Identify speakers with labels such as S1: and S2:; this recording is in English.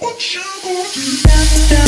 S1: What you gonna do?